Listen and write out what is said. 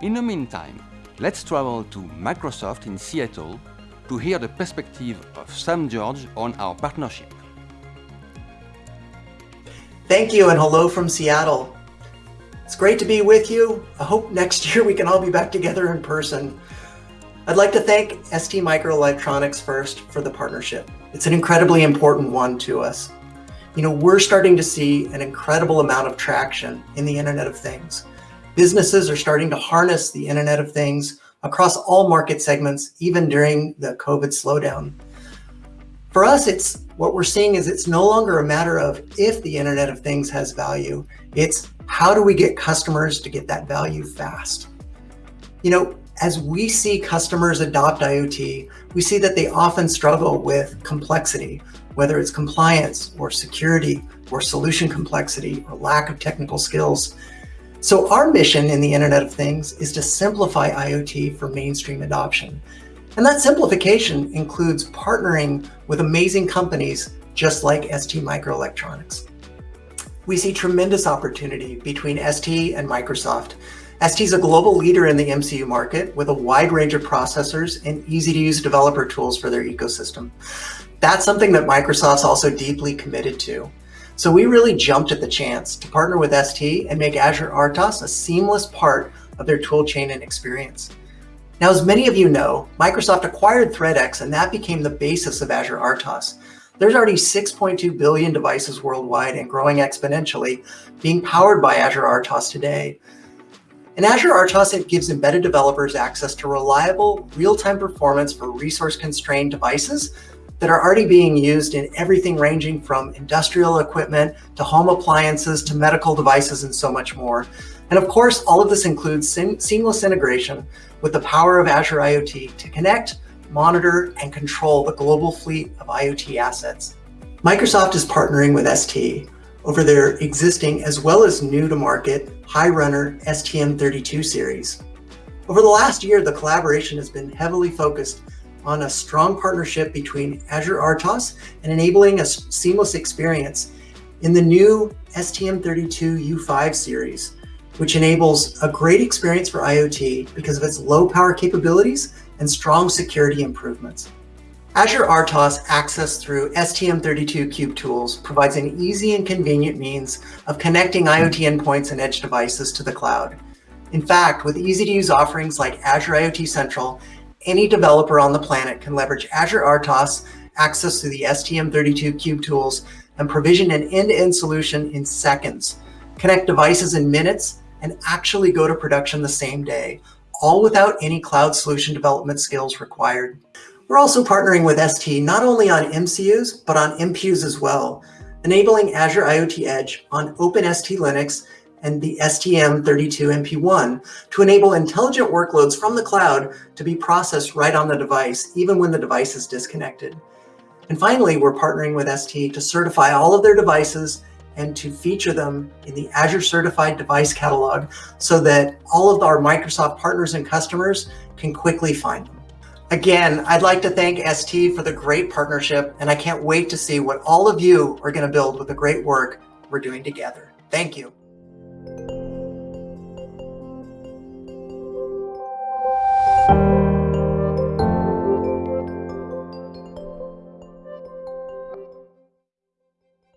In the meantime, let's travel to Microsoft in Seattle to hear the perspective of Sam George on our partnership. Thank you and hello from Seattle. It's great to be with you. I hope next year we can all be back together in person. I'd like to thank ST Microelectronics first for the partnership. It's an incredibly important one to us. You know, we're starting to see an incredible amount of traction in the Internet of Things. Businesses are starting to harness the Internet of Things across all market segments, even during the COVID slowdown. For us, it's what we're seeing is it's no longer a matter of if the Internet of Things has value, it's how do we get customers to get that value fast? You know, as we see customers adopt IoT, we see that they often struggle with complexity, whether it's compliance or security or solution complexity or lack of technical skills. So our mission in the Internet of Things is to simplify IoT for mainstream adoption. And that simplification includes partnering with amazing companies just like ST Microelectronics. We see tremendous opportunity between ST and Microsoft. ST is a global leader in the MCU market with a wide range of processors and easy to use developer tools for their ecosystem. That's something that Microsoft's also deeply committed to. So we really jumped at the chance to partner with ST and make Azure RTOS a seamless part of their toolchain and experience. Now, as many of you know, Microsoft acquired ThreadX and that became the basis of Azure RTOS. There's already 6.2 billion devices worldwide and growing exponentially being powered by Azure RTOS today. And Azure RTOS it gives embedded developers access to reliable, real-time performance for resource-constrained devices that are already being used in everything ranging from industrial equipment to home appliances to medical devices and so much more. And of course, all of this includes seamless integration with the power of Azure IoT to connect, monitor, and control the global fleet of IoT assets. Microsoft is partnering with ST over their existing as well as new to market high runner STM32 series. Over the last year, the collaboration has been heavily focused on a strong partnership between Azure RTOS and enabling a seamless experience in the new STM32 U5 series, which enables a great experience for IoT because of its low power capabilities and strong security improvements. Azure RTOS access through STM32 Cube Tools provides an easy and convenient means of connecting IoT endpoints and edge devices to the cloud. In fact, with easy-to-use offerings like Azure IoT Central any developer on the planet can leverage Azure RTOS, access to the STM32 Cube tools, and provision an end-to-end -end solution in seconds, connect devices in minutes, and actually go to production the same day, all without any cloud solution development skills required. We're also partnering with ST not only on MCUs, but on MPUs as well, enabling Azure IoT Edge on OpenST Linux and the STM32MP1 to enable intelligent workloads from the cloud to be processed right on the device, even when the device is disconnected. And finally, we're partnering with ST to certify all of their devices and to feature them in the Azure Certified Device Catalog so that all of our Microsoft partners and customers can quickly find them. Again, I'd like to thank ST for the great partnership, and I can't wait to see what all of you are going to build with the great work we're doing together. Thank you thank you